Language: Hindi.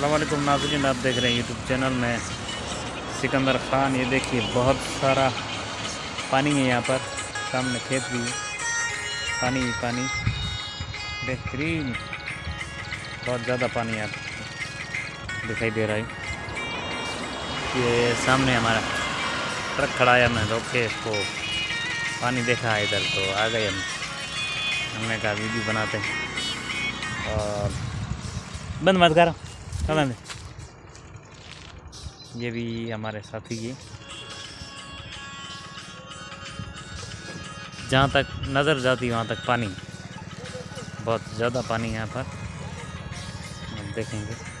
अल्लाम नाजरीन, आप देख रहे हैं यूट्यूब चैनल। में सिकंदर ख़ान। ये देखिए, बहुत सारा पानी है यहाँ पर। सामने खेत भी है। पानी ही पानी। बेहतरीन। बहुत ज़्यादा पानी यहाँ पर दिखाई दे रहा है। ये सामने हमारा ट्रक खड़ा है। हमने रोक इसको पानी देखा है इधर तो आ गए हम। हमने कहा, वीडियो बनाते हैं। और बंद मत कर। चला दे ये भी हमारे साथी की। जहाँ तक नज़र जाती, वहाँ तक पानी। बहुत ज़्यादा पानी यहाँ पर। देखेंगे।